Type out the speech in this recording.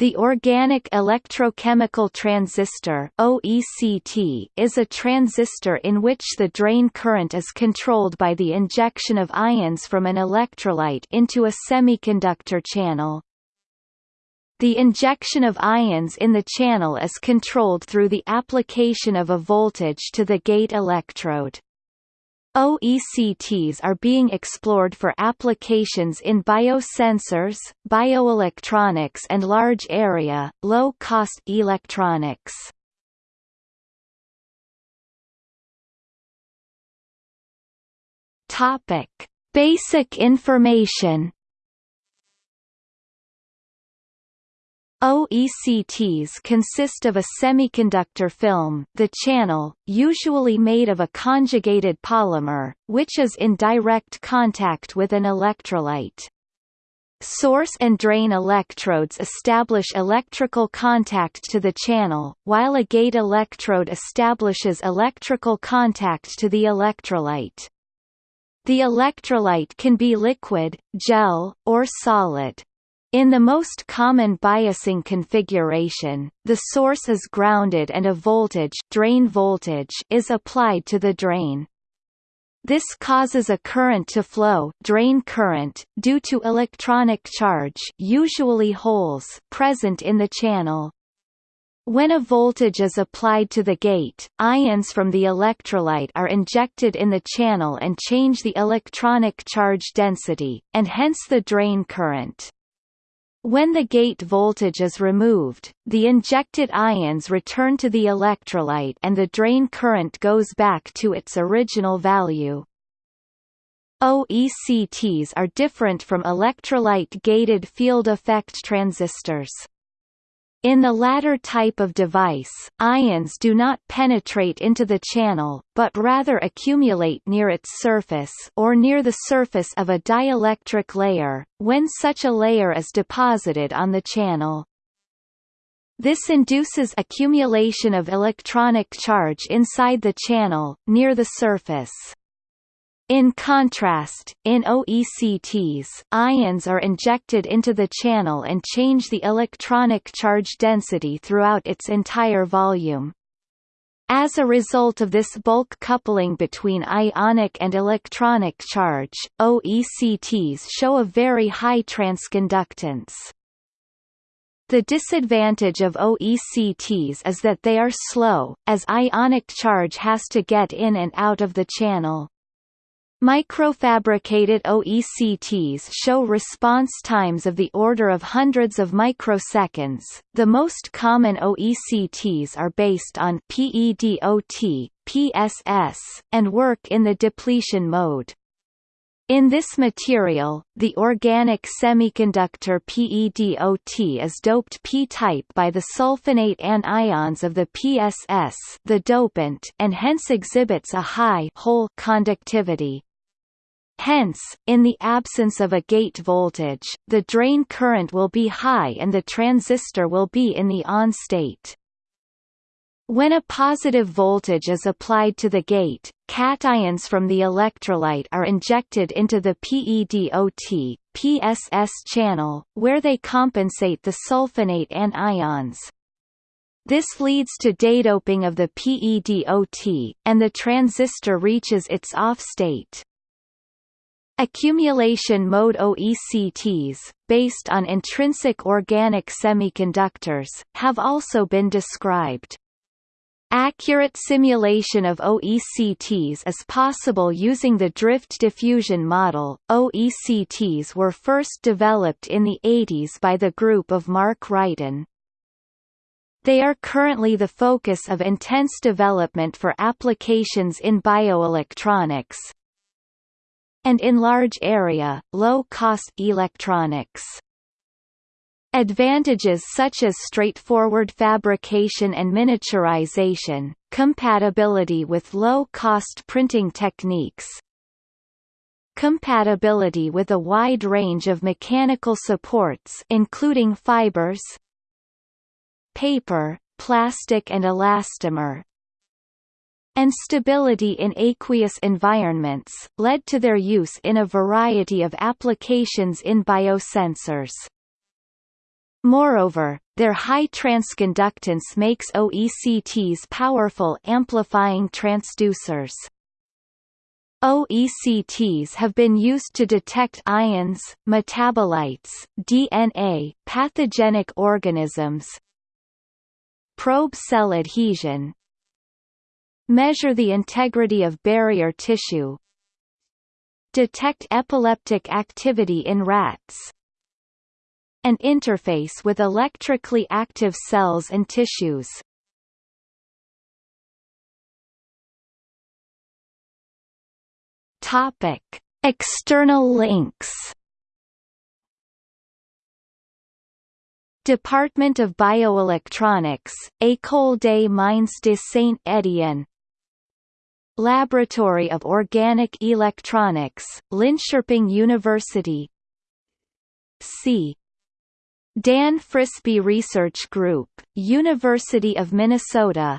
The organic electrochemical transistor (OECT) is a transistor in which the drain current is controlled by the injection of ions from an electrolyte into a semiconductor channel. The injection of ions in the channel is controlled through the application of a voltage to the gate electrode. OECTs are being explored for applications in biosensors, bioelectronics and large-area, low-cost electronics. Topic: Basic information OECTs consist of a semiconductor film the channel, usually made of a conjugated polymer, which is in direct contact with an electrolyte. Source and drain electrodes establish electrical contact to the channel, while a gate electrode establishes electrical contact to the electrolyte. The electrolyte can be liquid, gel, or solid. In the most common biasing configuration, the source is grounded and a voltage, drain voltage is applied to the drain. This causes a current to flow drain current, due to electronic charge usually holes present in the channel. When a voltage is applied to the gate, ions from the electrolyte are injected in the channel and change the electronic charge density, and hence the drain current. When the gate voltage is removed, the injected ions return to the electrolyte and the drain current goes back to its original value. OECTs are different from electrolyte-gated field effect transistors. In the latter type of device, ions do not penetrate into the channel, but rather accumulate near its surface or near the surface of a dielectric layer, when such a layer is deposited on the channel. This induces accumulation of electronic charge inside the channel, near the surface. In contrast, in OECTs, ions are injected into the channel and change the electronic charge density throughout its entire volume. As a result of this bulk coupling between ionic and electronic charge, OECTs show a very high transconductance. The disadvantage of OECTs is that they are slow, as ionic charge has to get in and out of the channel. Microfabricated OECTs show response times of the order of hundreds of microseconds. The most common OECTs are based on PEDOT, PSS, and work in the depletion mode. In this material, the organic semiconductor PEDOT is doped p-type by the sulfonate anions of the PSS the dopant and hence exhibits a high hole conductivity. Hence, in the absence of a gate voltage, the drain current will be high and the transistor will be in the on state. When a positive voltage is applied to the gate, cations from the electrolyte are injected into the PEDOT, PSS channel, where they compensate the sulfonate anions. This leads to dedoping of the PEDOT, and the transistor reaches its off state. Accumulation mode OECTs, based on intrinsic organic semiconductors, have also been described. Accurate simulation of OECTs is possible using the drift diffusion model. OECTs were first developed in the 80s by the group of Mark Wrighton. They are currently the focus of intense development for applications in bioelectronics, and in large area, low-cost electronics. Advantages such as straightforward fabrication and miniaturization, compatibility with low-cost printing techniques, compatibility with a wide range of mechanical supports including fibers, paper, plastic and elastomer, and stability in aqueous environments, led to their use in a variety of applications in biosensors. Moreover, their high transconductance makes OECTs powerful amplifying transducers. OECTs have been used to detect ions, metabolites, DNA, pathogenic organisms, probe cell adhesion, measure the integrity of barrier tissue, detect epileptic activity in rats, and interface with electrically active cells and tissues. Topic: External links. Department of Bioelectronics, École des Mines de Saint-Étienne Laboratory of Organic Electronics, Linköping University C. Dan Frisbie Research Group, University of Minnesota